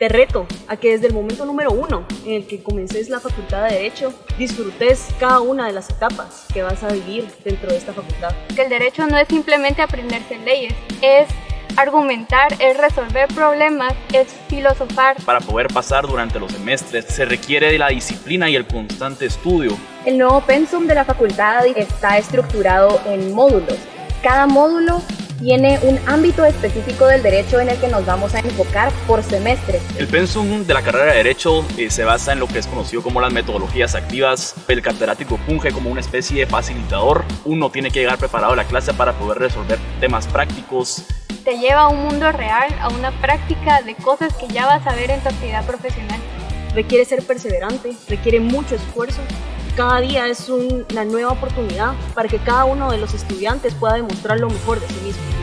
Te reto a que desde el momento número uno en el que comences la facultad de Derecho, disfrutes cada una de las etapas que vas a vivir dentro de esta facultad. Que el derecho no es simplemente aprenderse leyes, es argumentar, es resolver problemas, es filosofar. Para poder pasar durante los semestres se requiere de la disciplina y el constante estudio. El nuevo pensum de la facultad está estructurado en módulos. Cada módulo tiene un ámbito específico del derecho en el que nos vamos a enfocar por semestre. El pensum de la carrera de Derecho eh, se basa en lo que es conocido como las metodologías activas. El catedrático funge como una especie de facilitador. Uno tiene que llegar preparado a la clase para poder resolver temas prácticos. Te lleva a un mundo real, a una práctica de cosas que ya vas a ver en tu actividad profesional. Requiere ser perseverante, requiere mucho esfuerzo cada día es una nueva oportunidad para que cada uno de los estudiantes pueda demostrar lo mejor de sí mismo.